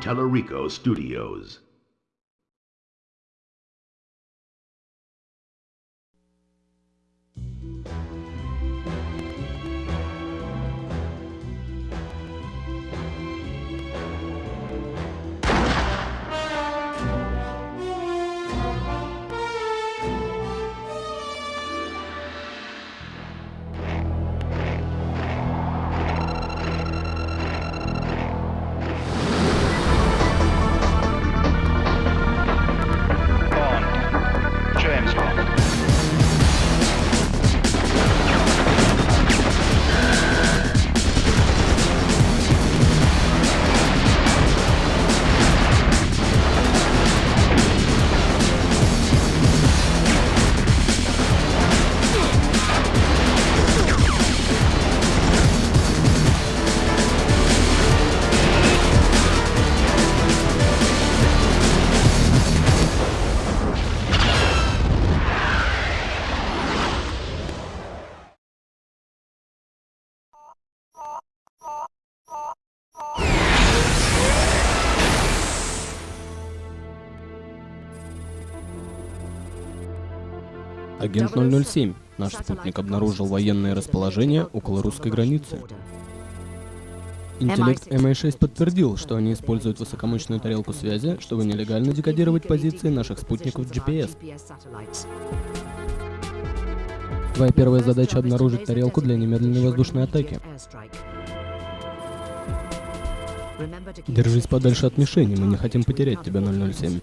Tellerico Studios. Агент 007. Наш спутник обнаружил военное расположение около русской границы. Интеллект MI6 подтвердил, что они используют высокомощную тарелку связи, чтобы нелегально декодировать позиции наших спутников GPS. Твоя первая задача — обнаружить тарелку для немедленной воздушной атаки. Держись подальше от мишени, мы не хотим потерять тебя, 007.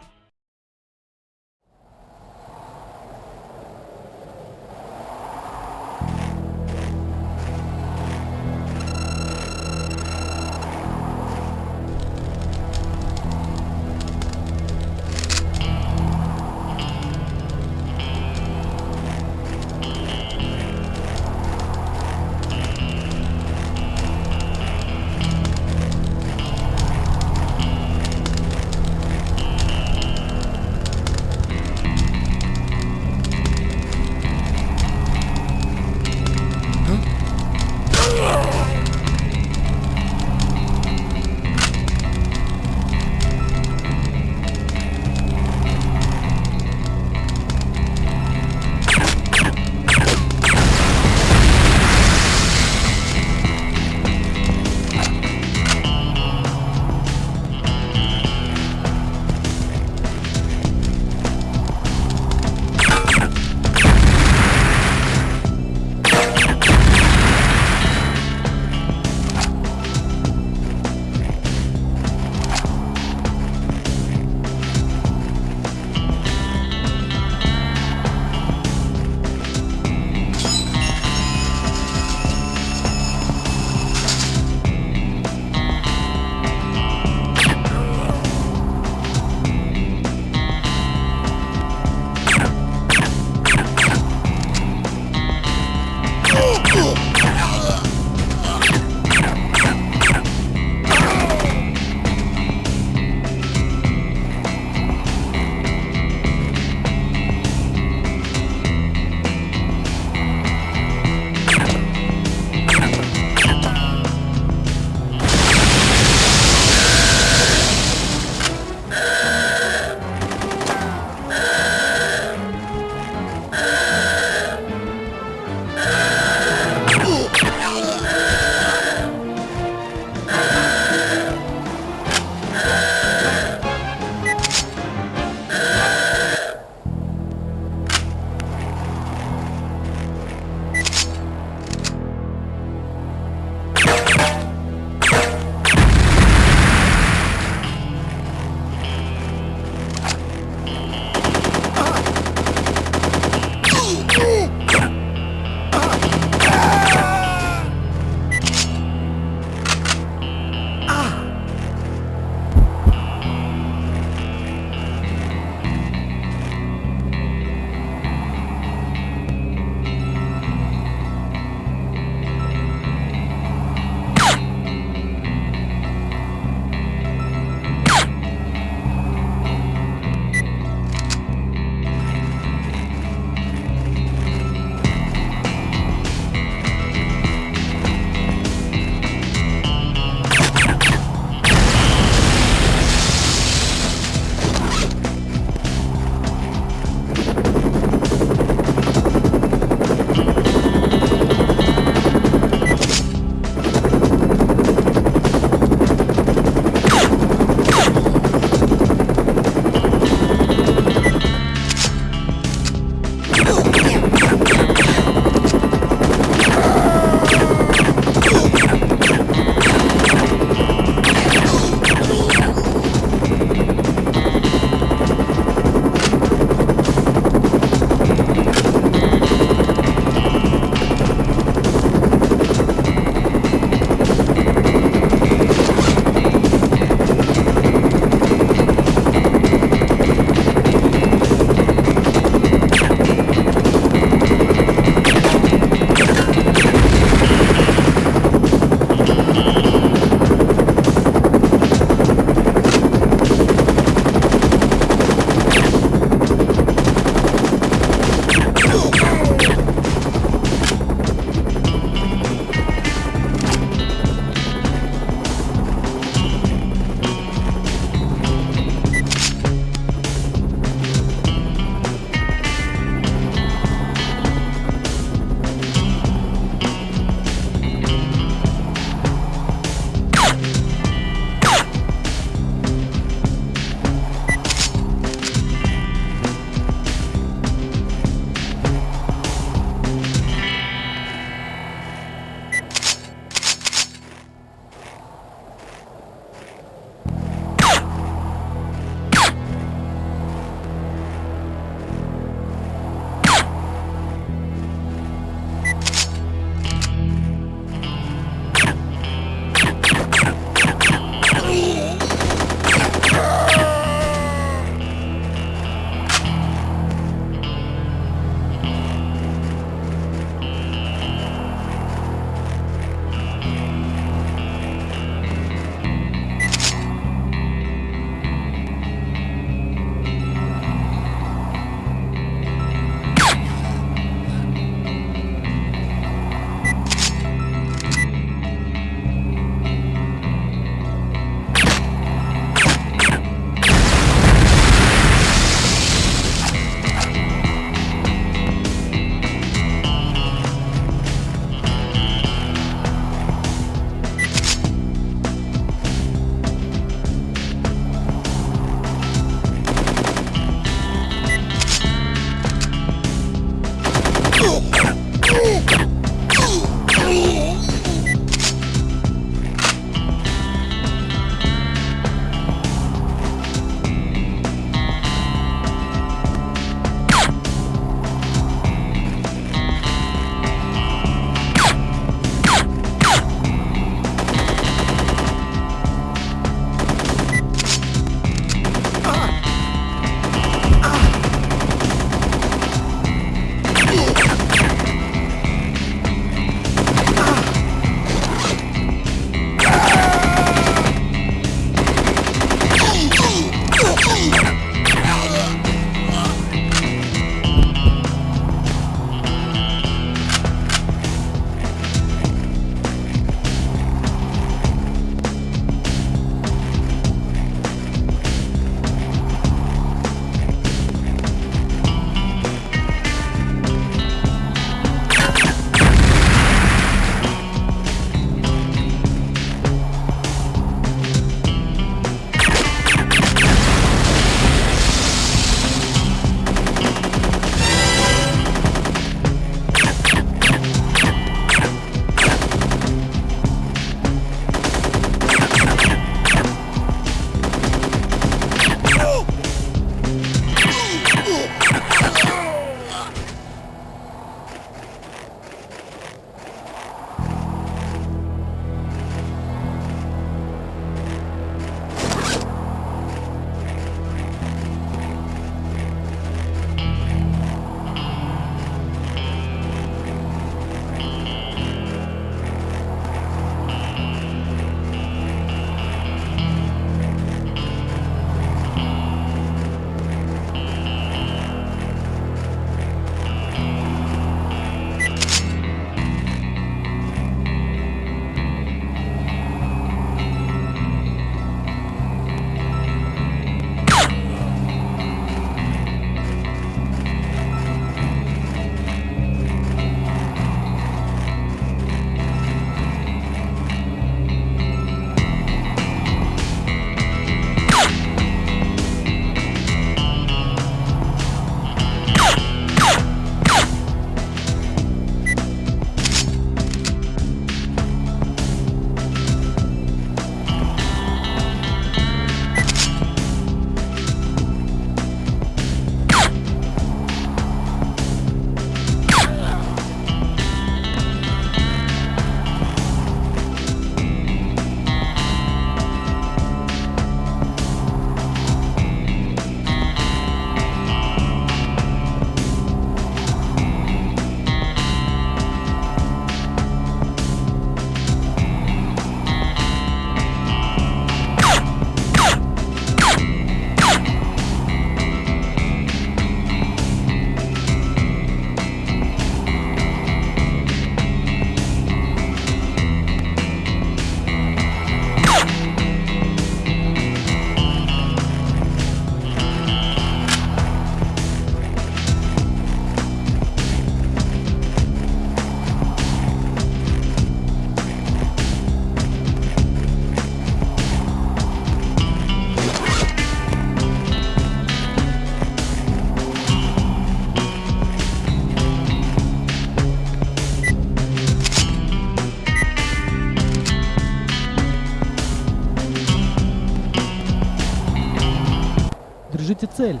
Держите цель.